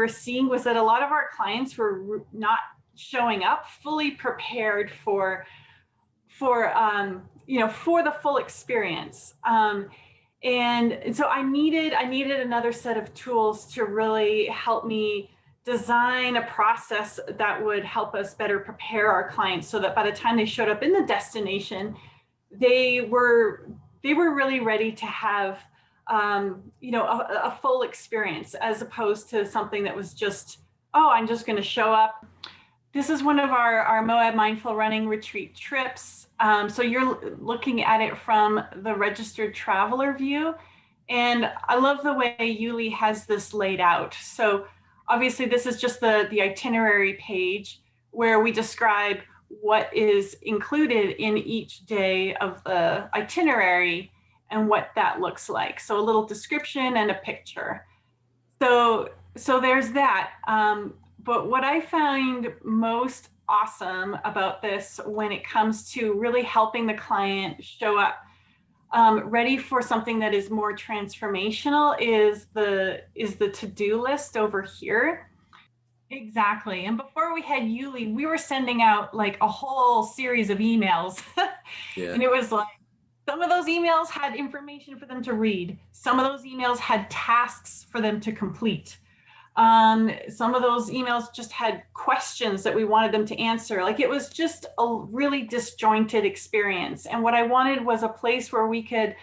were seeing was that a lot of our clients were not showing up fully prepared for for um, you know for the full experience. Um, and, and so I needed I needed another set of tools to really help me design a process that would help us better prepare our clients so that by the time they showed up in the destination they were they were really ready to have um, you know a, a full experience as opposed to something that was just oh I'm just going to show up this is one of our, our Moab Mindful Running Retreat trips. Um, so you're looking at it from the registered traveler view. And I love the way Yuli has this laid out. So obviously this is just the, the itinerary page where we describe what is included in each day of the itinerary and what that looks like. So a little description and a picture. So, so there's that. Um, but what I find most awesome about this when it comes to really helping the client show up um, ready for something that is more transformational is the is the to-do list over here. Exactly. And before we had Yuli, we were sending out like a whole series of emails. yeah. And it was like, some of those emails had information for them to read. Some of those emails had tasks for them to complete. Um, some of those emails just had questions that we wanted them to answer. Like it was just a really disjointed experience. And what I wanted was a place where we could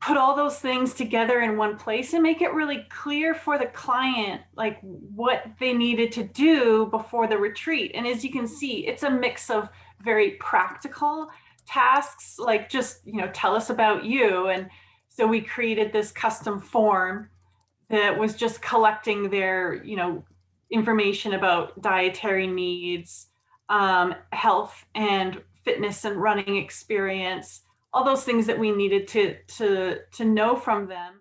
put all those things together in one place and make it really clear for the client, like what they needed to do before the retreat. And as you can see, it's a mix of very practical tasks, like just, you know, tell us about you. And so we created this custom form that was just collecting their, you know, information about dietary needs, um, health and fitness and running experience, all those things that we needed to, to, to know from them.